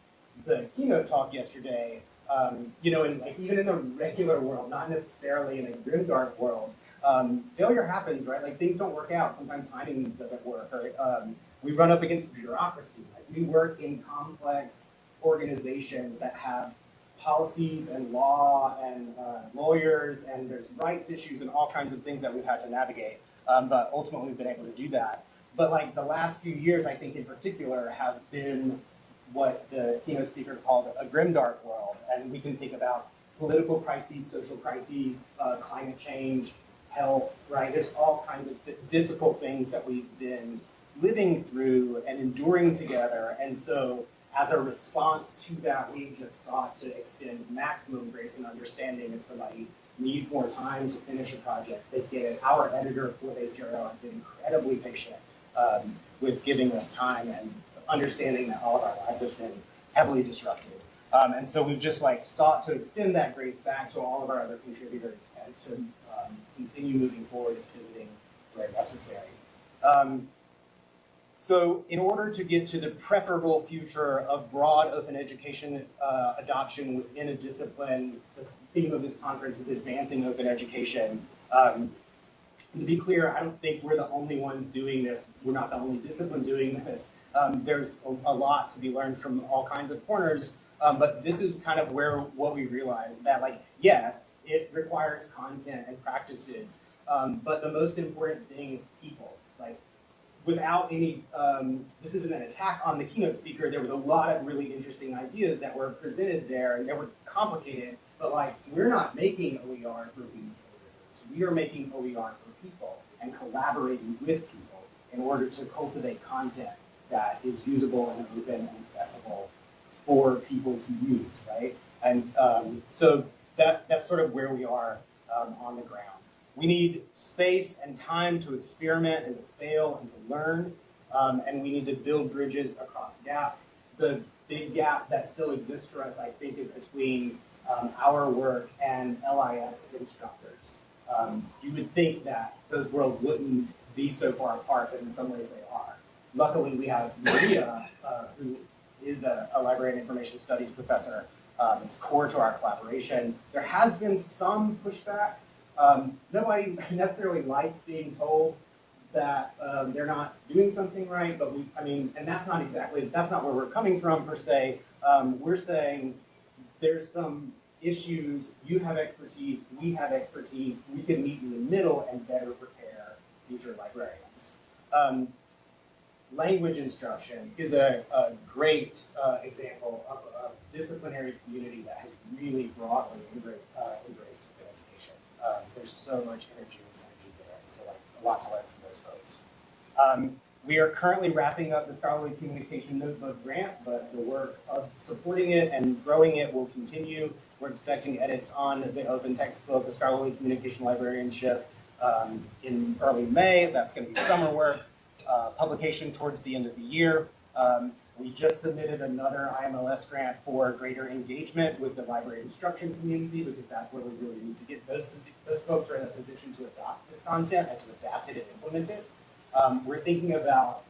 the keynote talk yesterday, um, you know, in, like even in the regular world, not necessarily in a grimdark world, um, failure happens, right? Like things don't work out. Sometimes timing doesn't work? Um, we run up against bureaucracy. Like we work in complex organizations that have policies and law and uh, lawyers and there's rights issues and all kinds of things that we've had to navigate. Um, but ultimately we've been able to do that. But like the last few years, I think in particular, have been what the keynote speaker called a grimdark world. And we can think about political crises, social crises, uh, climate change, health, right? There's all kinds of difficult things that we've been living through and enduring together. And so as a response to that, we've just sought to extend maximum grace and understanding if somebody needs more time to finish a project, they get it. Our editor for ACRL has been incredibly patient um, with giving us time and understanding that all of our lives have been heavily disrupted. Um, and so we've just like sought to extend that grace back to all of our other contributors and to um, continue moving forward and pivoting where necessary. Um, so in order to get to the preferable future of broad open education uh, adoption within a discipline, the theme of this conference is advancing open education. Um, to be clear, I don't think we're the only ones doing this. We're not the only discipline doing this. Um, there's a, a, lot to be learned from all kinds of corners, um, but this is kind of where what we realize that like, yes, it requires content and practices, um, but the most important thing is people. Like without any, um, this isn't an attack on the keynote speaker, there was a lot of really interesting ideas that were presented there and they were complicated, but like, we're not making OER for these We are making OER people and collaborating with people in order to cultivate content that is usable and open and accessible for people to use, right? And um, so that, that's sort of where we are um, on the ground. We need space and time to experiment and to fail and to learn, um, and we need to build bridges across gaps. The big gap that still exists for us, I think, is between um, our work and LIS instructors. Um, you would think that those worlds wouldn't be so far apart, but in some ways they are. Luckily, we have Maria, uh, who is a, a, library and information studies professor. Um, it's core to our collaboration. There has been some pushback um, nobody necessarily likes being told that um, they're not doing something right, but we, I mean, and that's not exactly, that's not where we're coming from per se. Um, we're saying there's some issues, you have expertise, we have expertise, we can meet in the middle and better prepare future librarians. Um, language instruction is a, a great uh, example of a disciplinary community that has really broadly embraced, uh, embraced um, there's so much energy and synergy there, so like a lot to learn from those folks. Um, we are currently wrapping up the Scholarly Communication Notebook grant, but the work of supporting it and growing it will continue. We're expecting edits on the open textbook, the Scholarly Communication Librarianship, um, in early May. That's going to be summer work. Uh, publication towards the end of the year. Um, we just submitted another IMLS grant for greater engagement with the library instruction community because that's where we really need to get those, those folks are in a position to adopt this content and to adapt it and implement it. Um, we're thinking about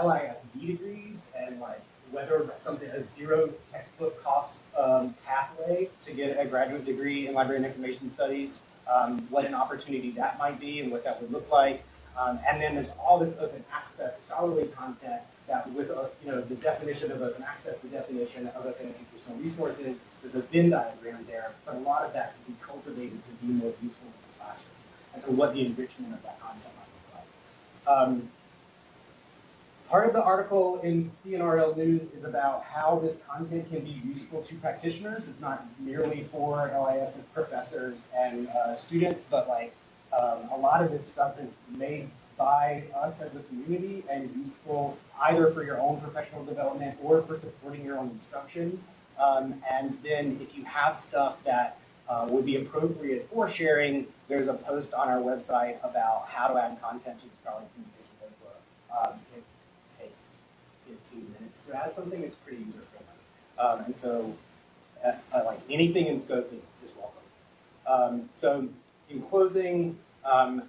LISZ degrees and like whether something a zero textbook cost um, pathway to get a graduate degree in library and information studies, um, what an opportunity that might be and what that would look like. Um, and then there's all this open access scholarly content that with a, you know the definition of open access, the definition of open educational resources, there's a Venn diagram there, but a lot of that can be cultivated to be more useful in the classroom. and so what the enrichment of that content might look like. Part of the article in C&RL News is about how this content can be useful to practitioners. It's not merely for LIS and professors and uh, students, but like um, a lot of this stuff is made by us as a community and useful either for your own professional development or for supporting your own instruction. Um, and then if you have stuff that uh, would be appropriate for sharing, there's a post on our website about how to add content to the Scholarly Communication Notebook. Um, it takes 15 minutes to add something. It's pretty user friendly. Um, and so, uh, like anything in scope is, is welcome. Um, so, in closing, um,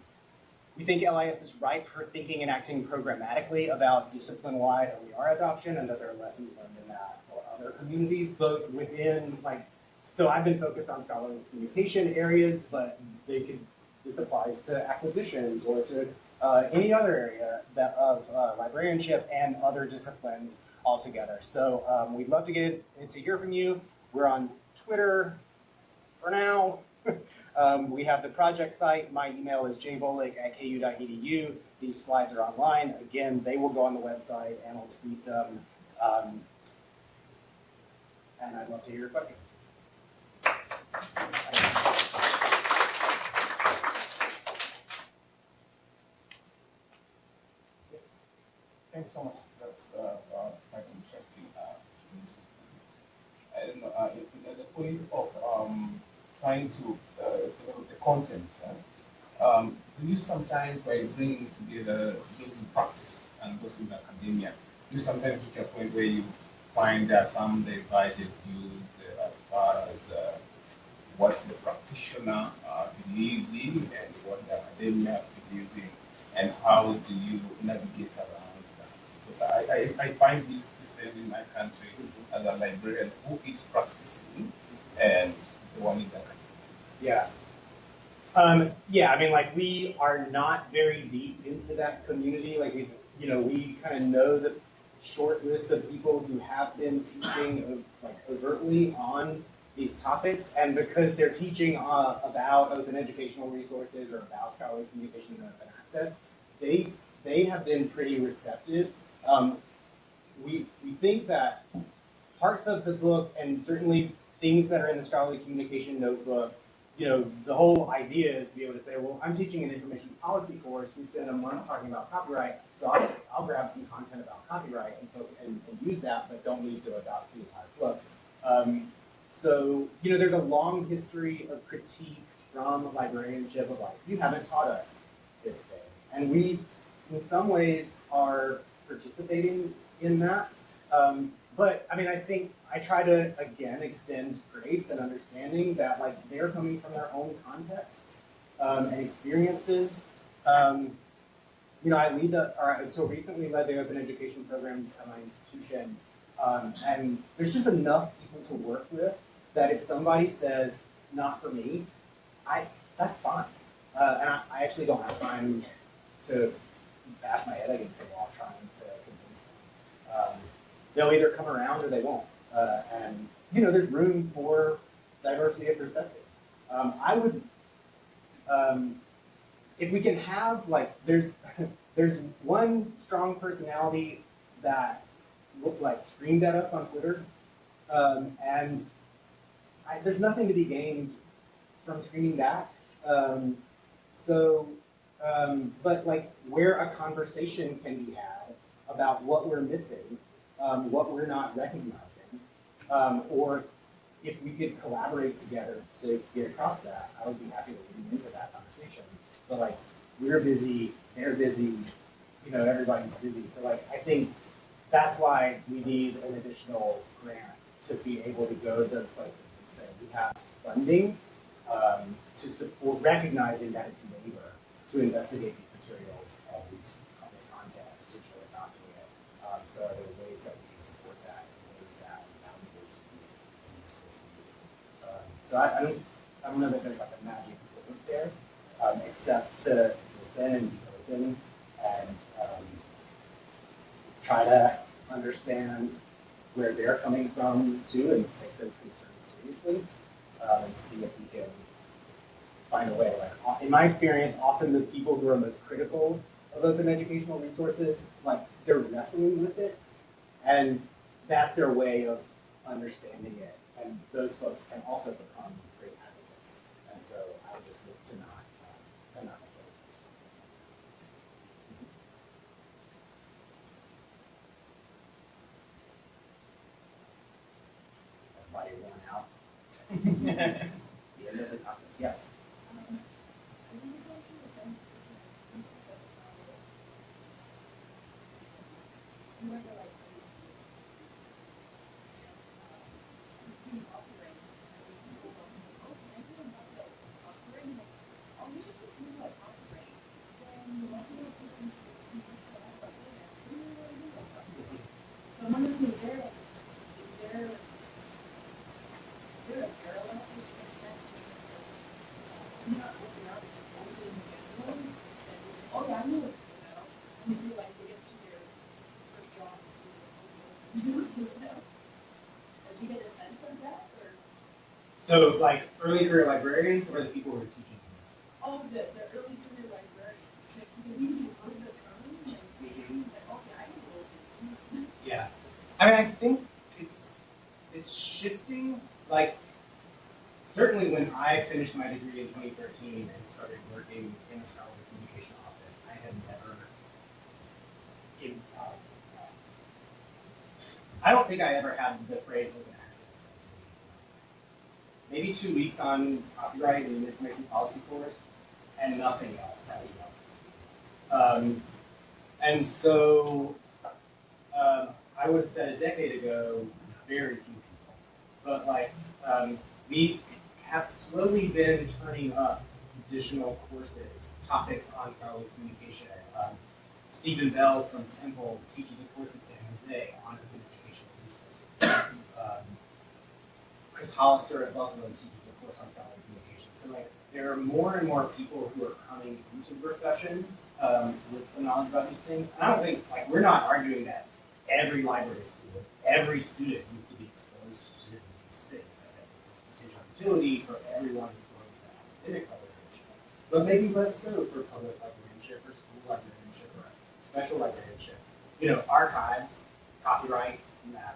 we think LIS is ripe for thinking and acting programmatically about discipline-wide OER adoption and that there are lessons learned in that for other communities, both within like, so I've been focused on scholarly communication areas, but they could, this applies to acquisitions or to uh, any other area that of uh, librarianship and other disciplines altogether. So um, we'd love to get to hear from you. We're on Twitter for now. Um, we have the project site. My email is jbolick at ku.edu. These slides are online. Again, they will go on the website and I'll tweet them. Um, and I'd love to hear your questions. Yes. Thanks so much. That's uh, uh, quite interesting. Uh, news. and uh, point of um, trying to uh, develop the content, um, you sometimes, by bringing together those in practice and those in academia, you sometimes reach a point where you find that some divided views uh, as far as uh, what the practitioner uh, believes in and what the academia believes in, and how do you navigate around that? Because I, I, I find this the same in my country as a librarian who is practicing and the one in academia. Yeah. Um, yeah, I mean, like, we are not very deep into that community. Like, we, you know, we kind of know the short list of people who have been teaching, uh, like, overtly on these topics. And because they're teaching uh, about open educational resources or about scholarly communication and open access, they, they have been pretty receptive. Um, we, we think that parts of the book and certainly things that are in the scholarly communication notebook you know, the whole idea is to be able to say, well, I'm teaching an information policy course. We spend a month talking about copyright, so I'll, I'll grab some content about copyright and, and, and use that, but don't need to adopt the entire book. Um, so, you know, there's a long history of critique from librarianship of like, you haven't taught us this thing. And we, in some ways, are participating in that. Um, but I mean, I think I try to again extend grace and understanding that like they're coming from their own contexts um, and experiences. Um, you know, I lead the, or I so recently led the open education programs at my institution, um, and there's just enough people to work with that if somebody says not for me, I that's fine, uh, and I, I actually don't have time to bash my head against the wall trying to convince them. Um, they'll either come around or they won't. Uh, and you know, there's room for diversity of perspective. Um, I would, um, if we can have like, there's there's one strong personality that looked like screamed at us on Twitter, um, and I, there's nothing to be gained from screaming back. Um, so, um, but like where a conversation can be had about what we're missing um, what we're not recognizing, um, or if we could collaborate together to get across that, I would be happy to lean into that conversation. But like, we're busy, they're busy, you know, everybody's busy. So like, I think that's why we need an additional grant to be able to go to those places and say we have funding um, to support, recognizing that it's labor to investigate these materials and these, this content, particularly it. Um, so are there ways that we can support that in ways that are valuable to you and useful to you? Um, so I, I don't, I don't know that there's like a magic bullet there, um, except to listen and be open and um, try to understand where they're coming from too and take those concerns seriously um, and see if we can find a way. Like in my experience, often the people who are most critical of open educational resources, like they're wrestling with it, and that's their way of understanding it. And those folks can also become great advocates. And so I would just look to not uh, to not avoid this. Everybody worn out. the end of the conference. Yes. So I'm wondering, is there, is there, is there a parallel to respect? I'm not looking out to only individual, and you say, oh yeah, I know it's, you know, and you feel like they get to their first job. You know, do you get a sense of that, or, So like early career librarians or the people who are teaching? oh, the, the early career librarians, like, you the term, and like, okay, I can go. Yeah, I mean, I think it's it's shifting. Like, certainly when I finished my degree in 2013 and started working in the scholarly communication office, I had never. In, uh, I don't think I ever had the phrase open access. said to me. Maybe two weeks on copyright and information policy course, and nothing else that was. Um, and so um, I would have said a decade ago, very few people. But like, um, we have slowly been turning up additional courses, topics on scholarly communication. Um, Steven Bell from Temple teaches a course at San Jose on open educational resources. Um, Chris Hollister at Buffalo teaches a course on scholarly communication. So like, there are more and more people who are coming into the profession um, with some knowledge about these things. And I don't think, like, we're not arguing that every library school, every student needs to be exposed to these things. I think there's potential for everyone who's going to academic librarianship, but maybe less so for public librarianship or school librarianship or special librarianship. You know, archives, copyright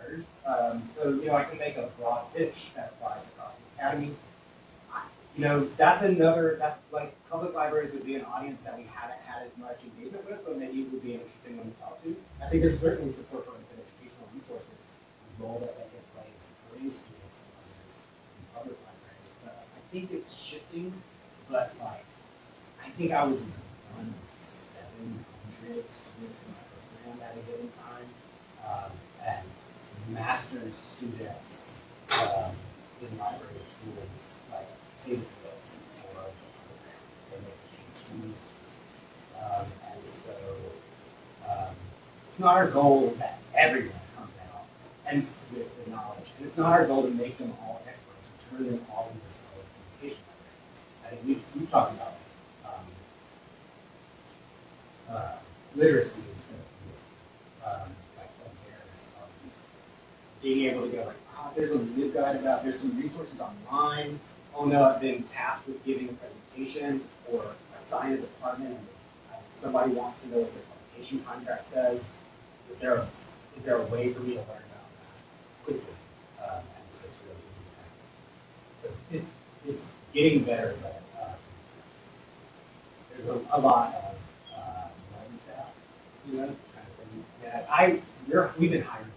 matters. Um, so, you know, I can make a broad pitch that applies across the academy. You know, that's another, that, like, public libraries would be an audience that we haven't had as much engagement with, but maybe it would be an interesting one to talk to. I think there's certainly support for open educational resources, the role that they can play in supporting students and others in public libraries. But I think it's shifting, but like, I think I was one of seven hundred students in my program at a given time. Um, and master's students, um, in library schools, like, bills for the program. They make PhDs. Um, and so, um, it's not our goal that everyone comes out and with the knowledge, and it's not our goal to make them all experts, or turn them all into scholarly communication librarians. I think we, we talked about, um, uh, literacy instead of literacy, um, like awareness of these things. Being able to go like, ah, there's a LibGuide about, there's some resources online. Oh no, I've been tasked with giving a presentation or assign a department and uh, somebody wants to know what their publication contract says. Is there a, is there a way for me to learn about that quickly? Um, and it's just really. So it's, it's getting better, but, um, there's a, a lot of, uh, you know, kind of things. that I, we're, we've been hiring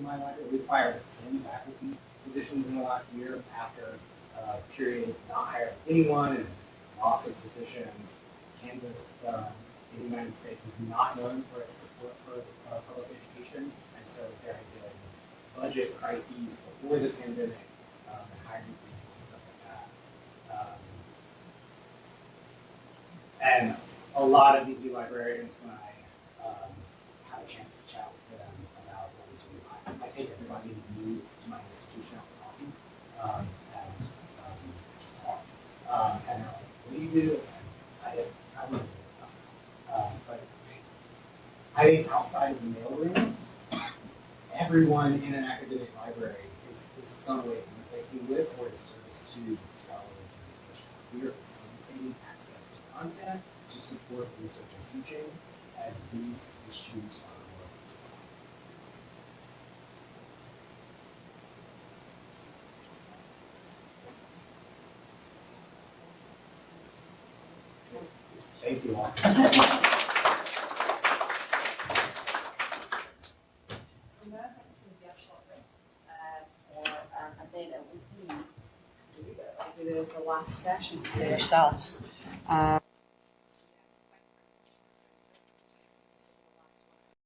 my library. We've hired ten faculty positions in the last year after a period of not hiring anyone and loss of positions. Kansas, uh, in the United States is not known for its support for, uh, public education. And so there have been budget crises before the pandemic, um, and hiring freezes and stuff like that. Um, and a lot of these new librarians, when I um, have a chance to chat with them about what we do, I, I take everybody who's new to my institution out for coffee um, and um. Um, and "What do you do?" And I I don't know. Um, but I think outside of the mailroom, everyone in an academic library is, is some way interfacing with or is service to scholarly communication. We are facilitating access to content to support research and teaching, and these issues are one. Thank you all. So now that's gonna be a short break, uh, for, um, and then it will be, here we go, the, the last session for yourselves. Uh,